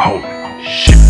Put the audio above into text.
Holy shit.